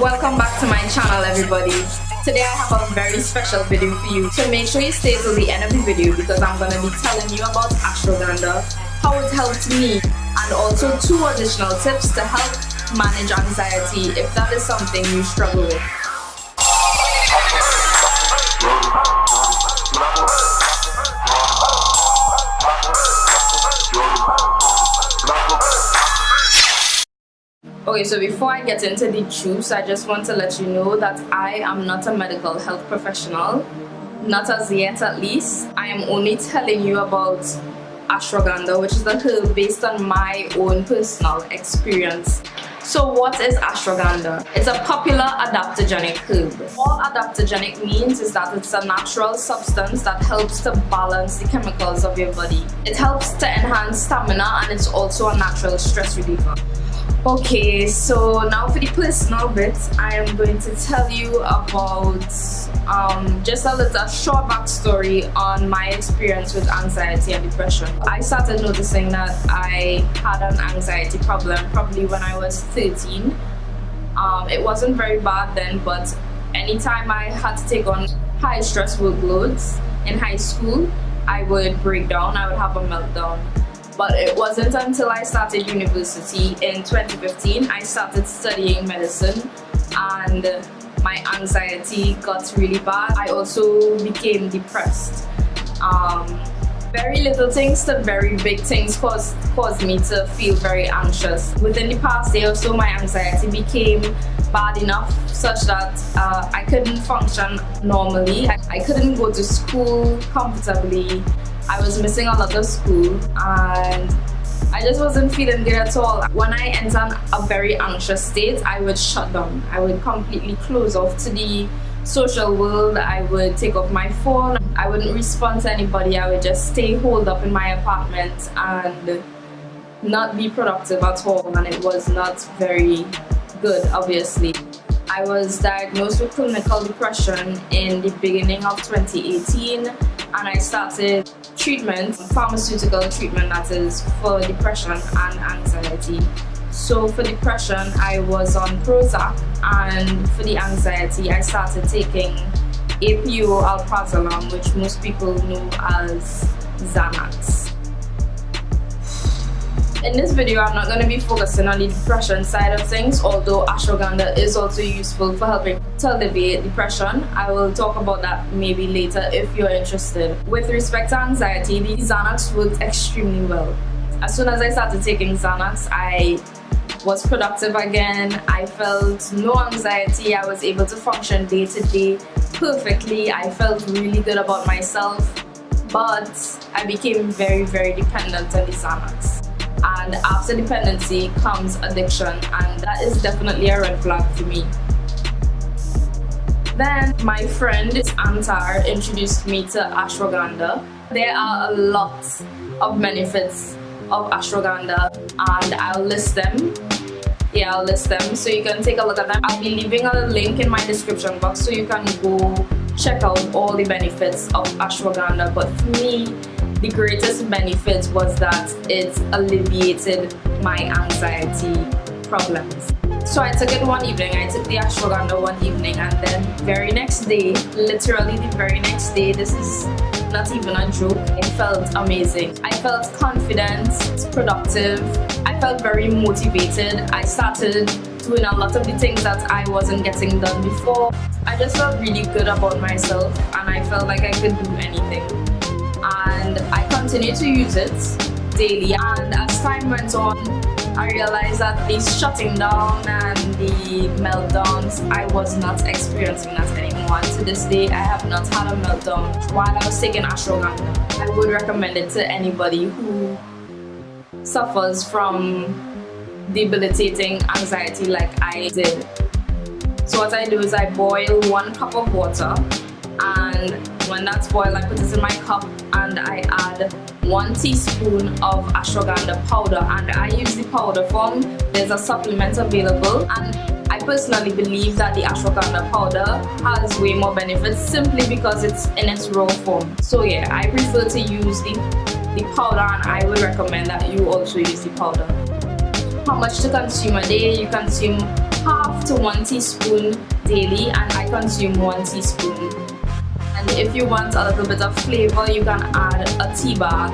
Welcome back to my channel everybody. Today I have a very special video for you. So make sure you stay till the end of the video because I'm going to be telling you about ashwagandha, how it helped me and also two additional tips to help manage anxiety if that is something you struggle with. Okay, so before I get into the juice, I just want to let you know that I am not a medical health professional. Not as yet at least. I am only telling you about ashwagandha, which is a herb based on my own personal experience. So what is ashwagandha? It's a popular adaptogenic herb. All adaptogenic means is that it's a natural substance that helps to balance the chemicals of your body. It helps to enhance stamina and it's also a natural stress reliever. Okay, so now for the personal bit, I am going to tell you about um, just a little short backstory on my experience with anxiety and depression. I started noticing that I had an anxiety problem probably when I was 13. Um, it wasn't very bad then, but anytime I had to take on high stress workloads in high school, I would break down, I would have a meltdown but it wasn't until I started university in 2015 I started studying medicine and my anxiety got really bad. I also became depressed. Um, very little things to very big things caused, caused me to feel very anxious. Within the past day or so, my anxiety became bad enough such that uh, I couldn't function normally. I, I couldn't go to school comfortably. I was missing a lot of school and I just wasn't feeling good at all. When I entered a very anxious state, I would shut down. I would completely close off to the social world. I would take off my phone. I wouldn't respond to anybody. I would just stay holed up in my apartment and not be productive at all. And it was not very good, obviously. I was diagnosed with clinical depression in the beginning of 2018 and I started treatment, pharmaceutical treatment that is for depression and anxiety. So for depression, I was on Prozac and for the anxiety, I started taking APO alprazolam, which most people know as Xanax. In this video, I'm not going to be focusing on the depression side of things, although ashwagandha is also useful for helping to alleviate depression. I will talk about that maybe later if you're interested. With respect to anxiety, the Xanax worked extremely well. As soon as I started taking Xanax, I was productive again. I felt no anxiety. I was able to function day to day perfectly. I felt really good about myself, but I became very, very dependent on the Xanax and after dependency comes addiction and that is definitely a red flag for me. Then my friend Antar introduced me to ashwagandha. There are a lot of benefits of ashwagandha and I'll list them. Yeah, I'll list them so you can take a look at them. I'll be leaving a link in my description box so you can go check out all the benefits of ashwagandha but for me the greatest benefit was that it alleviated my anxiety problems. So I took it one evening, I took the ashwagandha one evening and then very next day, literally the very next day, this is not even a joke, it felt amazing. I felt confident, productive, I felt very motivated. I started doing a lot of the things that I wasn't getting done before. I just felt really good about myself and I felt like I could do anything and I continued to use it daily and as time went on I realized that the shutting down and the meltdowns I was not experiencing that anymore to this day I have not had a meltdown while I was taking ashwagandha. I would recommend it to anybody who suffers from debilitating anxiety like I did. So what I do is I boil one cup of water and when that's boiled I put it in my cup and I add one teaspoon of ashwagandha powder. And I use the powder form there's a supplement available. And I personally believe that the ashwagandha powder has way more benefits simply because it's in its raw form. So yeah I prefer to use the the powder and I would recommend that you also use the powder. How much to consume a day? You consume half to one teaspoon daily and I consume one teaspoon. If you want a little bit of flavor, you can add a tea bag.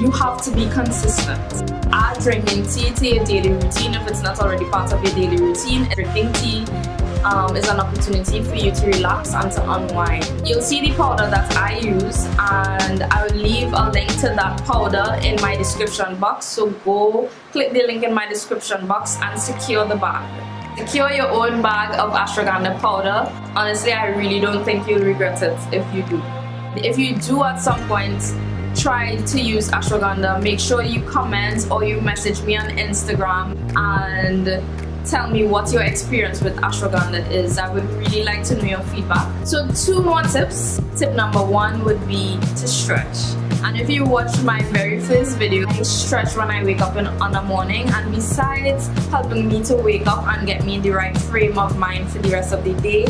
You have to be consistent. Add drinking tea to your daily routine if it's not already part of your daily routine. Drinking tea um, is an opportunity for you to relax and to unwind. You'll see the powder that I use and I will leave a link to that powder in my description box. So go click the link in my description box and secure the bag. Secure your own bag of ashwagandha powder. Honestly, I really don't think you'll regret it if you do. If you do at some point try to use ashwagandha, make sure you comment or you message me on Instagram and tell me what your experience with ashwagandha is. I would really like to know your feedback. So two more tips. Tip number one would be to stretch. And if you watch my very first video, I stretch when I wake up in, on the morning and besides helping me to wake up and get me in the right frame of mind for the rest of the day,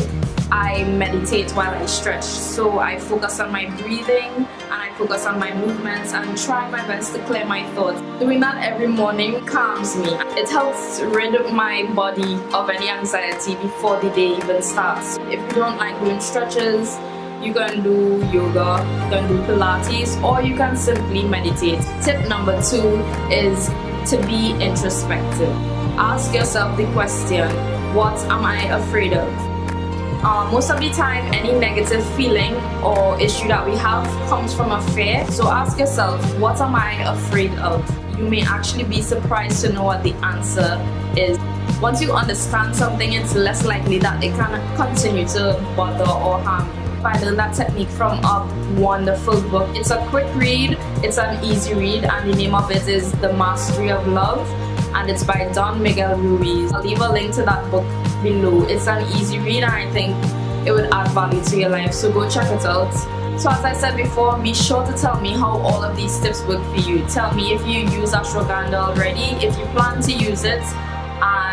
I meditate while I stretch. So I focus on my breathing and I focus on my movements and try my best to clear my thoughts. Doing that every morning calms me. It helps rid my body of any anxiety before the day even starts. If you don't like doing stretches, you can do yoga, you can do Pilates, or you can simply meditate. Tip number two is to be introspective. Ask yourself the question, what am I afraid of? Um, most of the time, any negative feeling or issue that we have comes from a fear. So ask yourself, what am I afraid of? You may actually be surprised to know what the answer is. Once you understand something, it's less likely that it can continue to bother or harm you. I learned that technique from a wonderful book. It's a quick read, it's an easy read, and the name of it is The Mastery of Love and it's by Don Miguel Ruiz. I'll leave a link to that book below. It's an easy read and I think it would add value to your life, so go check it out. So as I said before, be sure to tell me how all of these tips work for you. Tell me if you use ashwagandha already, if you plan to use it,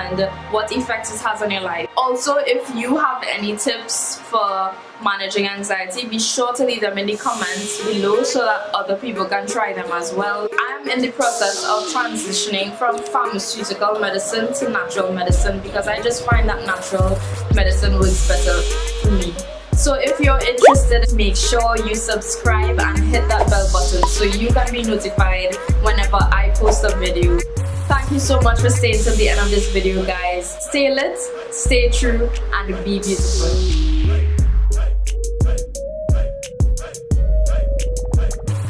and what effects it has on your life. Also, if you have any tips for managing anxiety, be sure to leave them in the comments below so that other people can try them as well. I am in the process of transitioning from pharmaceutical medicine to natural medicine because I just find that natural medicine works better for me. So if you're interested, make sure you subscribe and hit that bell button so you can be notified whenever I post a video. Thank you so much for staying till the end of this video guys. Stay lit, stay true and be beautiful.